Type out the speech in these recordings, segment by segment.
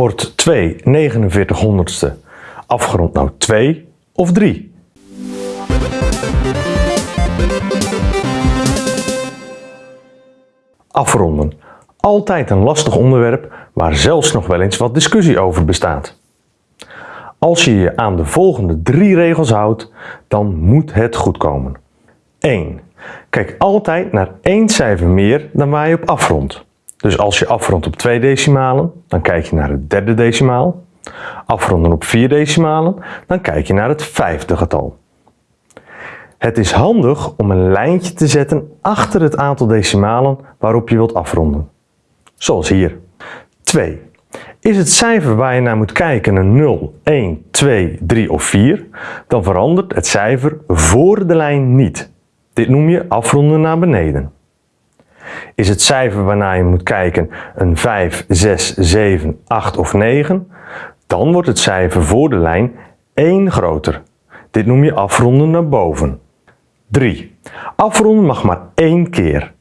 Wordt 2 49 honderdste afgerond nou 2 of 3? Afronden. Altijd een lastig onderwerp waar zelfs nog wel eens wat discussie over bestaat. Als je je aan de volgende drie regels houdt, dan moet het goed komen. 1. Kijk altijd naar één cijfer meer dan waar je op afrondt. Dus als je afrondt op twee decimalen, dan kijk je naar het derde decimaal. Afronden op vier decimalen, dan kijk je naar het vijfde getal. Het is handig om een lijntje te zetten achter het aantal decimalen waarop je wilt afronden. Zoals hier. 2. Is het cijfer waar je naar moet kijken een 0, 1, 2, 3 of 4, dan verandert het cijfer voor de lijn niet. Dit noem je afronden naar beneden. Is het cijfer waarnaar je moet kijken een 5, 6, 7, 8 of 9, dan wordt het cijfer voor de lijn 1 groter. Dit noem je afronden naar boven. 3. Afronden mag maar één keer.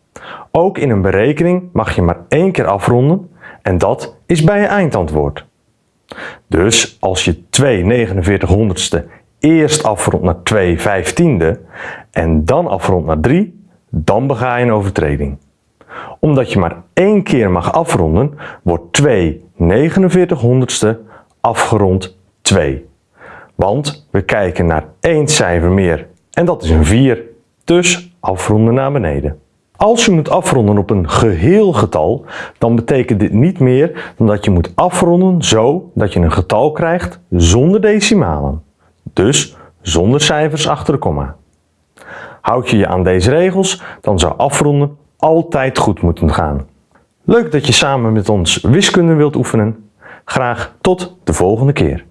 Ook in een berekening mag je maar één keer afronden en dat is bij je eindantwoord. Dus als je 2 49 honderdste eerst afrondt naar 2 vijftiende en dan afrondt naar 3, dan bega je een overtreding. Omdat je maar één keer mag afronden, wordt 2 49 honderdste afgerond 2. Want we kijken naar één cijfer meer en dat is een 4, dus afronden naar beneden. Als je moet afronden op een geheel getal, dan betekent dit niet meer dan dat je moet afronden zo dat je een getal krijgt zonder decimalen. Dus zonder cijfers achter de komma. Houd je je aan deze regels, dan zou afronden altijd goed moeten gaan. Leuk dat je samen met ons wiskunde wilt oefenen. Graag tot de volgende keer.